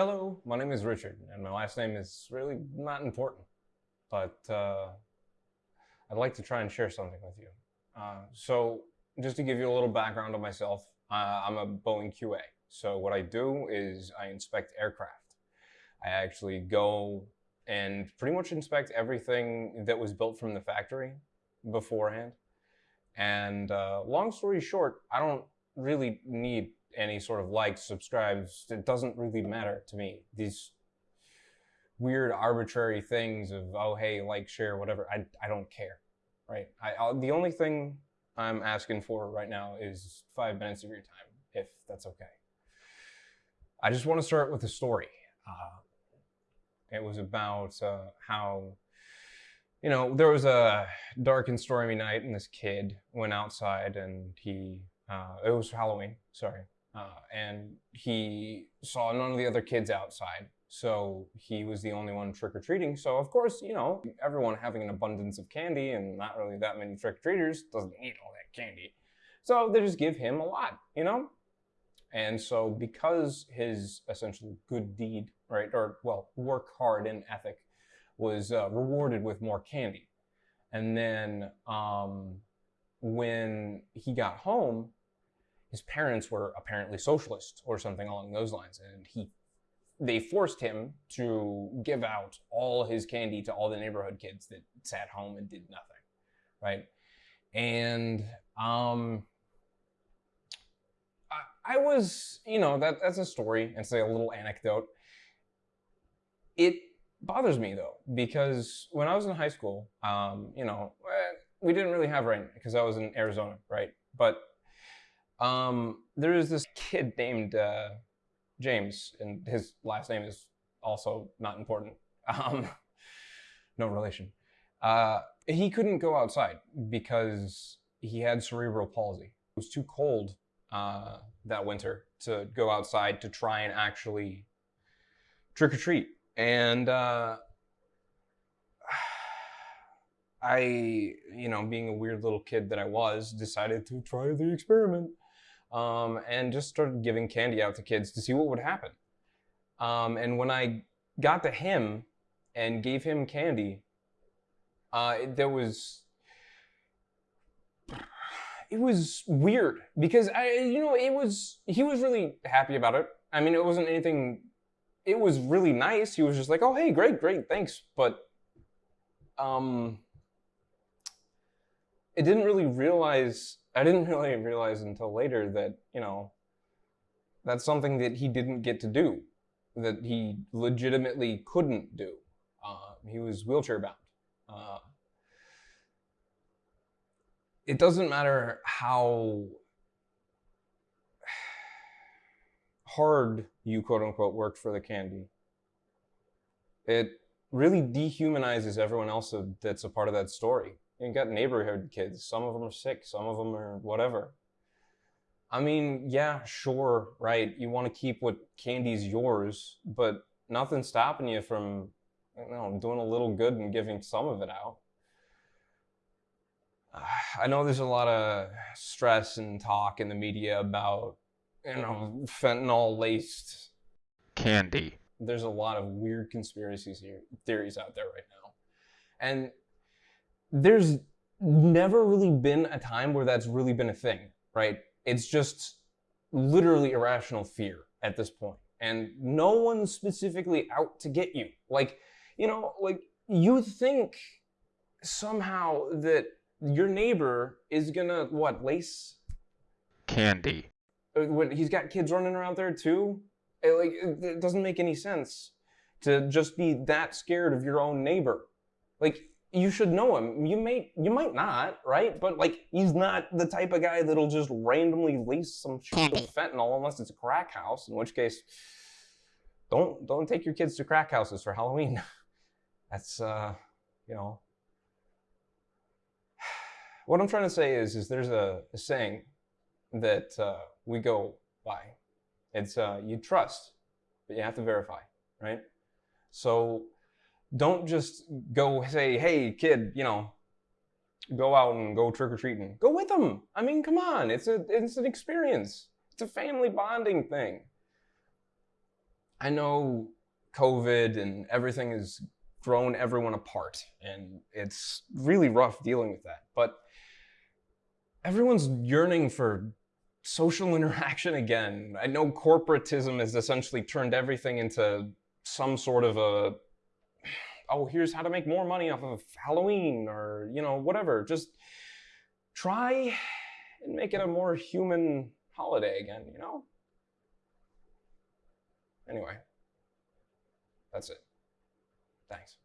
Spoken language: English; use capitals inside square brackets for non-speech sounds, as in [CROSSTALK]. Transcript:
Hello, my name is Richard, and my last name is really not important, but uh, I'd like to try and share something with you. Uh, so, just to give you a little background on myself, uh, I'm a Boeing QA. So, what I do is I inspect aircraft. I actually go and pretty much inspect everything that was built from the factory beforehand. And uh, long story short, I don't really need any sort of likes, subscribes. It doesn't really matter to me. These weird arbitrary things of oh hey like share whatever I, I don't care right I, the only thing i'm asking for right now is five minutes of your time if that's okay i just want to start with a story uh, it was about uh, how you know there was a dark and stormy night and this kid went outside and he uh, it was halloween sorry uh, and he saw none of the other kids outside. So he was the only one trick or treating. So, of course, you know, everyone having an abundance of candy and not really that many trick or treaters doesn't eat all that candy. So they just give him a lot, you know? And so, because his essential good deed, right, or well, work hard and ethic was uh, rewarded with more candy. And then um, when he got home, his parents were apparently socialists or something along those lines, and he they forced him to give out all his candy to all the neighborhood kids that sat home and did nothing, right? And um, I, I was, you know, that that's a story. It's like a little anecdote. It bothers me though because when I was in high school, um, you know, eh, we didn't really have rain because I was in Arizona, right? But um, there is this kid named uh, James, and his last name is also not important. [LAUGHS] Um, no relation. Uh, he couldn't go outside because he had cerebral palsy. It was too cold uh, that winter to go outside to try and actually trick or treat. And uh, [SIGHS] I, you know, being a weird little kid that I was, decided to try the experiment um, and just started giving candy out to kids to see what would happen. Um, and when I got to him and gave him candy, uh, there was it was weird because I, you know, it was he was really happy about it. I mean, it wasn't anything. It was really nice. He was just like, "Oh, hey, great, great, thanks," but um, it didn't really realize I didn't really realize until later that, you know, that's something that he didn't get to do, that he legitimately couldn't do. Uh, he was wheelchair bound. Uh, it doesn't matter how hard you quote unquote worked for the candy. It really dehumanizes everyone else that's a part of that story. You got neighborhood kids. Some of them are sick. Some of them are whatever. I mean, yeah, sure, right. You want to keep what candy's yours, but nothing's stopping you from, you know, doing a little good and giving some of it out. I know there's a lot of stress and talk in the media about, you know, fentanyl laced candy. There's a lot of weird conspiracy theories out there right now. And there's never really been a time where that's really been a thing, right? It's just literally irrational fear at this point. And no one's specifically out to get you. Like, you know, like you think somehow that your neighbor is gonna, what, lace? Candy. Uh, what, he's got kids running around there too? It, like, it doesn't make any sense to just be that scared of your own neighbor. Like, you should know him. You may, you might not, right? But like, he's not the type of guy that'll just randomly lease some shit of fentanyl unless it's a crack house. In which case, don't don't take your kids to crack houses for Halloween. [LAUGHS] That's uh, you know. [SIGHS] What I'm trying to say is, is there's a, a saying that uh, we go by. It's uh, you trust, but you have to verify, right? So don't just go say, hey, kid, you know, go out and go trick or treating. Go with them. I mean, come on. It's a it's an experience. It's a family bonding thing. I know COVID and everything has grown everyone apart, and it's really rough dealing with that. But everyone's yearning for social [LAUGHS] interaction again. I know corporatism has essentially turned everything into some sort of a oh, here's how to make more money off of Halloween or, you know, whatever. Just try and make it a more human holiday again, you know? Anyway, that's it. Thanks.